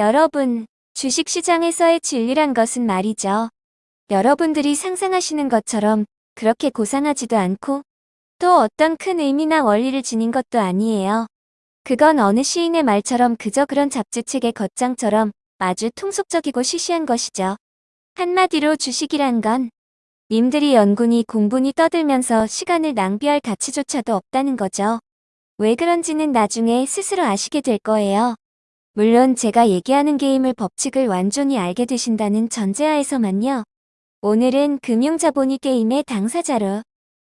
여러분, 주식시장에서의 진리란 것은 말이죠. 여러분들이 상상하시는 것처럼 그렇게 고상하지도 않고 또 어떤 큰 의미나 원리를 지닌 것도 아니에요. 그건 어느 시인의 말처럼 그저 그런 잡지책의 겉장처럼 아주 통속적이고 시시한 것이죠. 한마디로 주식이란 건 님들이 연군이 공분이 떠들면서 시간을 낭비할 가치조차도 없다는 거죠. 왜 그런지는 나중에 스스로 아시게 될 거예요. 물론 제가 얘기하는 게임을 법칙을 완전히 알게 되신다는 전제하에서만요. 오늘은 금융자본이 게임의 당사자로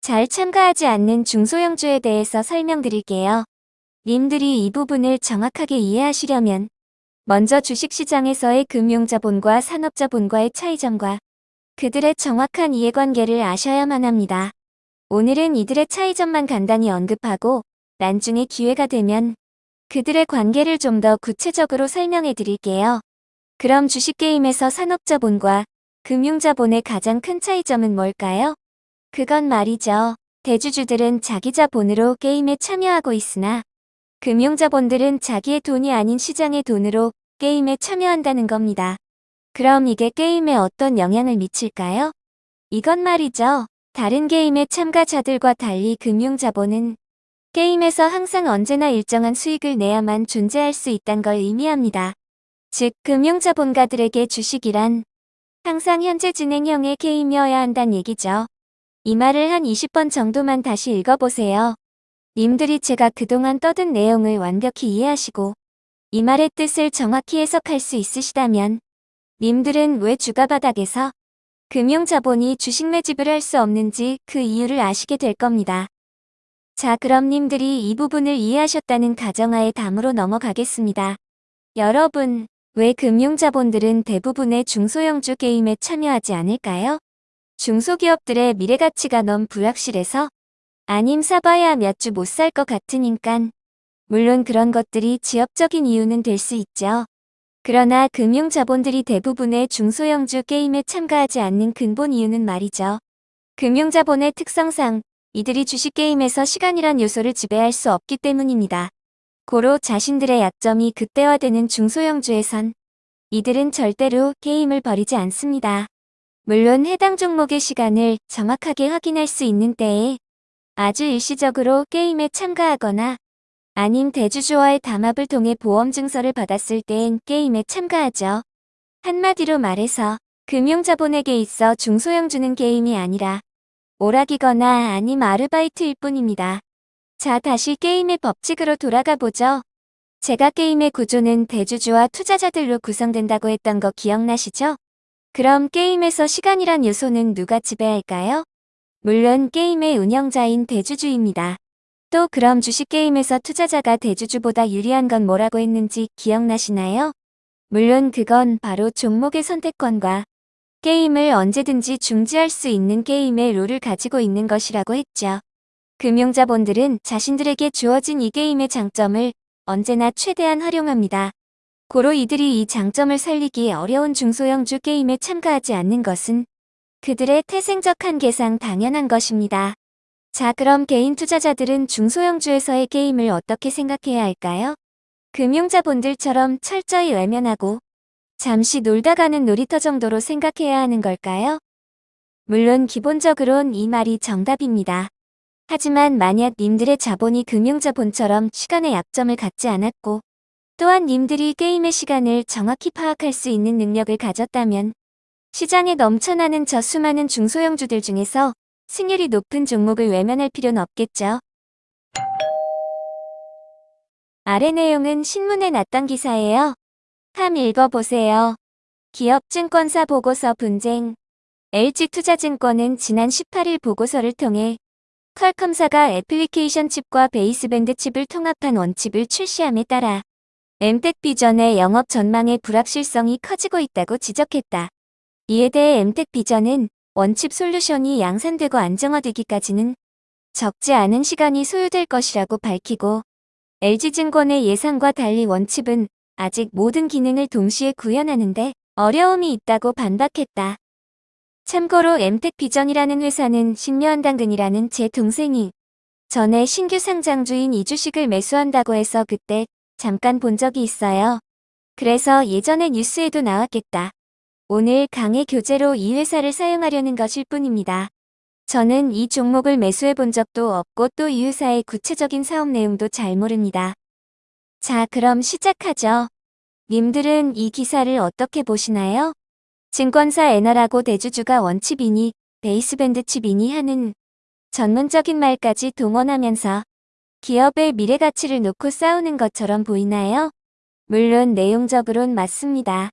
잘 참가하지 않는 중소형주에 대해서 설명드릴게요. 님들이 이 부분을 정확하게 이해하시려면 먼저 주식시장에서의 금융자본과 산업자본과의 차이점과 그들의 정확한 이해관계를 아셔야만 합니다. 오늘은 이들의 차이점만 간단히 언급하고 나중에 기회가 되면 그들의 관계를 좀 더 구체적으로 설명해 드릴게요. 그럼 주식게임에서 산업자본과 금융자본의 가장 큰 차이점은 뭘까요? 그건 말이죠. 대주주들은 자기 자본으로 게임에 참여하고 있으나 금융자본들은 자기의 돈이 아닌 시장의 돈으로 게임에 참여한다는 겁니다. 그럼 이게 게임에 어떤 영향을 미칠까요? 이건 말이죠. 다른 게임의 참가자들과 달리 금융자본은 게임에서 항상 언제나 일정한 수익을 내야만 존재할 수 있단 걸 의미합니다. 즉, 금융자본가들에게 주식이란 항상 현재 진행형의 게임이어야 한다는 얘기죠. 이 말을 한 20번 정도만 다시 읽어보세요. 님들이 제가 그동안 떠든 내용을 완벽히 이해하시고 이 말의 뜻을 정확히 해석할 수 있으시다면 님들은 왜 주가 바닥에서 금융자본이 주식 매집을 할 수 없는지 그 이유를 아시게 될 겁니다. 자 그럼 님들이 이 부분을 이해하셨다는 가정하에 다음으로 넘어가겠습니다. 여러분, 왜 금융자본들은 대부분의 중소형주 게임에 참여하지 않을까요? 중소기업들의 미래가치가 너무 불확실해서 아님 사봐야 몇 주 못 살 것 같으니깐. 물론 그런 것들이 지엽적인 이유는 될 수 있죠. 그러나 금융자본들이 대부분의 중소형주 게임에 참가하지 않는 근본 이유는 말이죠. 금융자본의 특성상 이들이 주식게임에서 시간이란 요소를 지배할 수 없기 때문입니다. 고로 자신들의 약점이 극대화되는 중소형주에선 이들은 절대로 게임을 버리지 않습니다. 물론 해당 종목의 시간을 정확하게 확인할 수 있는 때에 아주 일시적으로 게임에 참가하거나 아님 대주주와의 담합을 통해 보험 증서를 받았을 땐 게임에 참가하죠. 한마디로 말해서 금융자본에게 있어 중소형주는 게임이 아니라 오락이거나 아님 아르바이트일 뿐입니다. 자 다시 게임의 법칙으로 돌아가 보죠. 제가 게임의 구조는 대주주와 투자자들로 구성된다고 했던 거 기억나시죠? 그럼 게임에서 시간이란 요소는 누가 지배할까요? 물론 게임의 운영자인 대주주입니다. 또 그럼 주식게임에서 투자자가 대주주보다 유리한 건 뭐라고 했는지 기억나시나요? 물론 그건 바로 종목의 선택권과 게임을 언제든지 중지할 수 있는 게임의 룰을 가지고 있는 것이라고 했죠. 금융자본들은 자신들에게 주어진 이 게임의 장점을 언제나 최대한 활용합니다. 고로 이들이 이 장점을 살리기 어려운 중소형주 게임에 참가하지 않는 것은 그들의 태생적 한계상 당연한 것입니다. 자 그럼 개인 투자자들은 중소형주에서의 게임을 어떻게 생각해야 할까요? 금융자본들처럼 철저히 외면하고 잠시 놀다 가는 놀이터 정도로 생각해야 하는 걸까요? 물론 기본적으론 이 말이 정답입니다. 하지만 만약 님들의 자본이 금융자본처럼 시간의 약점을 갖지 않았고 또한 님들이 게임의 시간을 정확히 파악할 수 있는 능력을 가졌다면 시장에 넘쳐나는 저 수많은 중소형주들 중에서 승률이 높은 종목을 외면할 필요는 없겠죠. 아래 내용은 신문에 났던 기사예요. 함 읽어보세요. 기업증권사 보고서 분쟁 LG투자증권은 지난 18일 보고서를 통해 퀄컴사가 애플리케이션 칩과 베이스밴드 칩을 통합한 원칩을 출시함에 따라 엠텍 비전의 영업 전망의 불확실성이 커지고 있다고 지적했다. 이에 대해 엠텍 비전은 원칩 솔루션이 양산되고 안정화되기까지는 적지 않은 시간이 소요될 것이라고 밝히고 LG증권의 예상과 달리 원칩은 아직 모든 기능을 동시에 구현하는데 어려움이 있다고 반박했다. 참고로 엠텍 비전이라는 회사는 신묘한 당근이라는 제 동생이 전에 신규 상장 주인 이 주식을 매수한다고 해서 그때 잠깐 본 적이 있어요. 그래서 예전에 뉴스에도 나왔겠다. 오늘 강의 교재로 이 회사를 사용하려는 것일 뿐입니다. 저는 이 종목을 매수해 본 적도 없고 또 이 회사의 구체적인 사업 내용도 잘 모릅니다. 자, 그럼 시작하죠. 님들은 이 기사를 어떻게 보시나요? 증권사 에너라고 대주주가 원칩이니 베이스밴드 칩이니 하는 전문적인 말까지 동원하면서 기업의 미래 가치를 놓고 싸우는 것처럼 보이나요? 물론 내용적으론 맞습니다.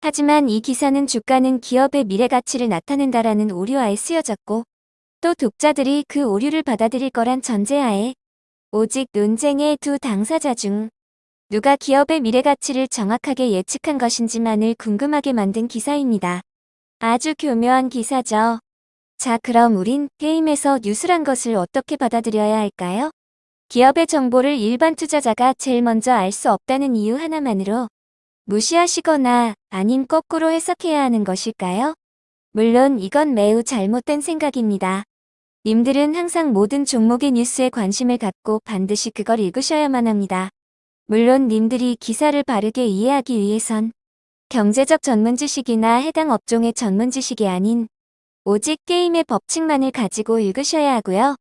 하지만 이 기사는 주가는 기업의 미래 가치를 나타낸다라는 오류하에 쓰여졌고 또 독자들이 그 오류를 받아들일 거란 전제하에 오직 논쟁의 두 당사자 중 누가 기업의 미래 가치를 정확하게 예측한 것인지만을 궁금하게 만든 기사입니다. 아주 교묘한 기사죠. 자 그럼 우린 게임에서 뉴스란 것을 어떻게 받아들여야 할까요? 기업의 정보를 일반 투자자가 제일 먼저 알 수 없다는 이유 하나만으로 무시하시거나 아님 거꾸로 해석해야 하는 것일까요? 물론 이건 매우 잘못된 생각입니다. 님들은 항상 모든 종목의 뉴스에 관심을 갖고 반드시 그걸 읽으셔야만 합니다. 물론 님들이 기사를 바르게 이해하기 위해선 경제적 전문 지식이나 해당 업종의 전문 지식이 아닌 오직 게임의 법칙만을 가지고 읽으셔야 하고요.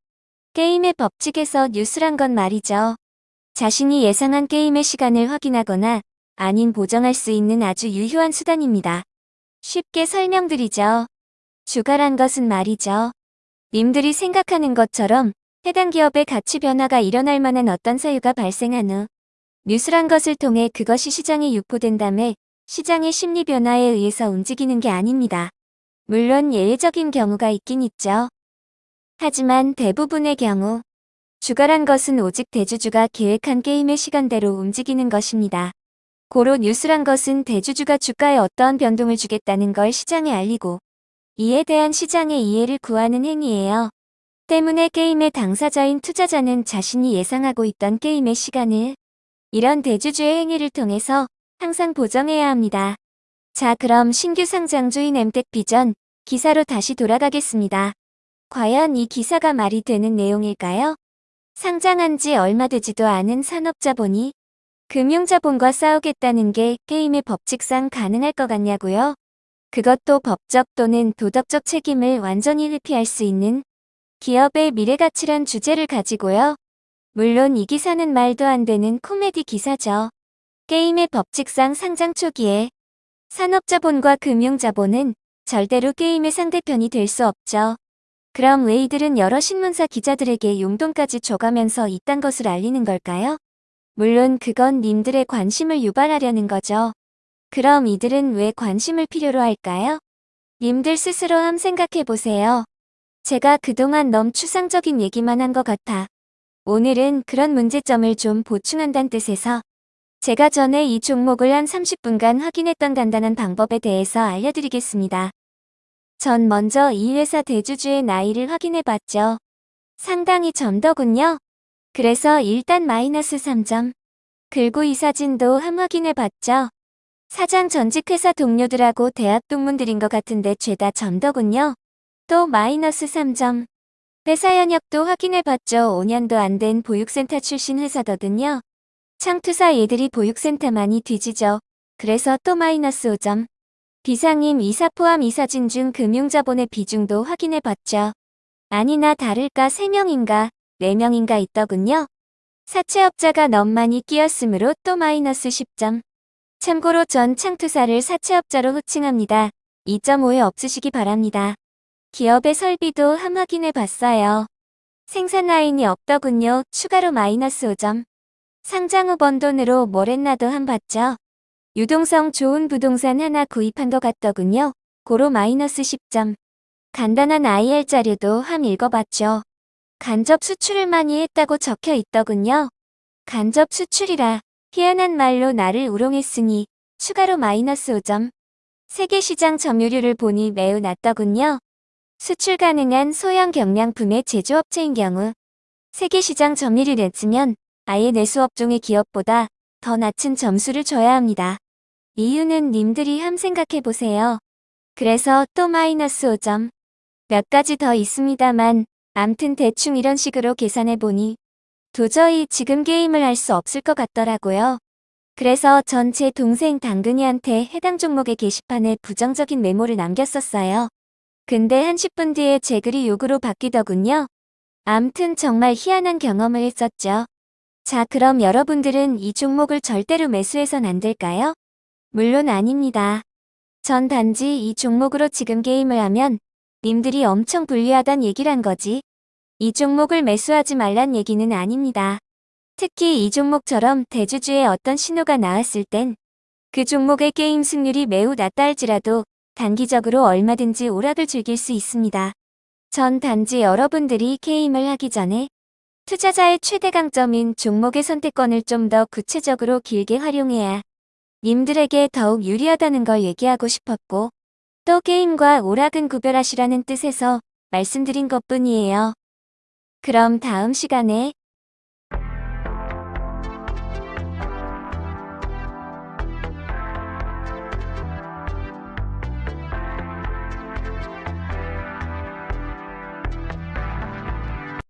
게임의 법칙에서 뉴스란 건 말이죠. 자신이 예상한 게임의 시간을 확인하거나 아닌 보정할 수 있는 아주 유효한 수단입니다. 쉽게 설명드리죠. 주가란 것은 말이죠. 님들이 생각하는 것처럼 해당 기업의 가치 변화가 일어날 만한 어떤 사유가 발생한 후 뉴스란 것을 통해 그것이 시장에 유포된 다음에 시장의 심리 변화에 의해서 움직이는 게 아닙니다. 물론 예외적인 경우가 있긴 있죠. 하지만 대부분의 경우 주가란 것은 오직 대주주가 계획한 게임의 시간대로 움직이는 것입니다. 고로 뉴스란 것은 대주주가 주가에 어떠한 변동을 주겠다는 걸 시장에 알리고 이에 대한 시장의 이해를 구하는 행위예요. 때문에 게임의 당사자인 투자자는 자신이 예상하고 있던 게임의 시간을 이런 대주주의 행위를 통해서 항상 보정해야 합니다. 자 그럼 신규 상장주인 엠텍 비전 기사로 다시 돌아가겠습니다. 과연 이 기사가 말이 되는 내용일까요? 상장한 지 얼마 되지도 않은 산업자본이 금융자본과 싸우겠다는 게 게임의 법칙상 가능할 것 같냐고요? 그것도 법적 또는 도덕적 책임을 완전히 회피할 수 있는 기업의 미래가치란 주제를 가지고요. 물론 이 기사는 말도 안 되는 코미디 기사죠. 게임의 법칙상 상장 초기에 산업자본과 금융자본은 절대로 게임의 상대편이 될 수 없죠. 그럼 왜 이들은 여러 신문사 기자들에게 용돈까지 줘가면서 이딴 것을 알리는 걸까요? 물론 그건 님들의 관심을 유발하려는 거죠. 그럼 이들은 왜 관심을 필요로 할까요? 님들 스스로 함 생각해보세요. 제가 그동안 너무 추상적인 얘기만 한 것 같아. 오늘은 그런 문제점을 좀 보충한다는 뜻에서 제가 전에 이 종목을 한 30분간 확인했던 간단한 방법에 대해서 알려드리겠습니다. 전 먼저 이 회사 대주주의 나이를 확인해 봤죠. 상당히 점더군요. 그래서 일단 마이너스 3점. 그리고 이 사진도 함 확인해 봤죠. 사장 전직 회사 동료들하고 대학 동문들인 것 같은데 죄다 점더군요. 또 마이너스 3점. 회사 현역도 확인해 봤죠. 5년도 안 된 보육센터 출신 회사더군요. 창투사 얘들이 보육센터만이 뒤지죠. 그래서 또 마이너스 5점. 비상임 이사 포함 이사진 중 금융자본의 비중도 확인해봤죠. 아니나 다를까 3명인가 4명인가 있더군요. 사채업자가 너무 많이 끼었으므로 또 마이너스 10점. 참고로 전 창투사를 사채업자로 호칭합니다. 2.5에 없으시기 바랍니다. 기업의 설비도 함 확인해 봤어요. 생산 라인이 없더군요. 추가로 마이너스 5점. 상장 후 번 돈으로 뭘 했나도 함 봤죠. 유동성 좋은 부동산 하나 구입한 것 같더군요. 고로 마이너스 10점. 간단한 IR 자료도 함 읽어봤죠. 간접 수출을 많이 했다고 적혀 있더군요. 간접 수출이라 희한한 말로 나를 우롱했으니 추가로 마이너스 5점. 세계 시장 점유율을 보니 매우 낮더군요. 수출 가능한 소형 경량품의 제조업체인 경우 세계시장 점유율을 냈으면 아예 내수업종의 기업보다 더 낮은 점수를 줘야 합니다. 이유는 님들이 함 생각해보세요. 그래서 또 마이너스 5점. 몇 가지 더 있습니다만 암튼 대충 이런 식으로 계산해보니 도저히 지금 게임을 할 수 없을 것 같더라고요. 그래서 전 제 동생 당근이한테 해당 종목의 게시판에 부정적인 메모를 남겼었어요. 근데 한 10분 뒤에 제 글이 욕으로 바뀌더군요. 암튼 정말 희한한 경험을 했었죠. 자, 그럼 여러분들은 이 종목을 절대로 매수해선 안 될까요? 물론 아닙니다. 전 단지 이 종목으로 지금 게임을 하면 님들이 엄청 불리하단 얘기란 거지. 이 종목을 매수하지 말란 얘기는 아닙니다. 특히 이 종목처럼 대주주의 어떤 신호가 나왔을 땐 그 종목의 게임 승률이 매우 낮다 할지라도 단기적으로 얼마든지 오락을 즐길 수 있습니다. 전 단지 여러분들이 게임을 하기 전에 투자자의 최대 강점인 종목의 선택권을 좀 더 구체적으로 길게 활용해야 님들에게 더욱 유리하다는 걸 얘기하고 싶었고 또 게임과 오락은 구별하시라는 뜻에서 말씀드린 것 뿐이에요. 그럼 다음 시간에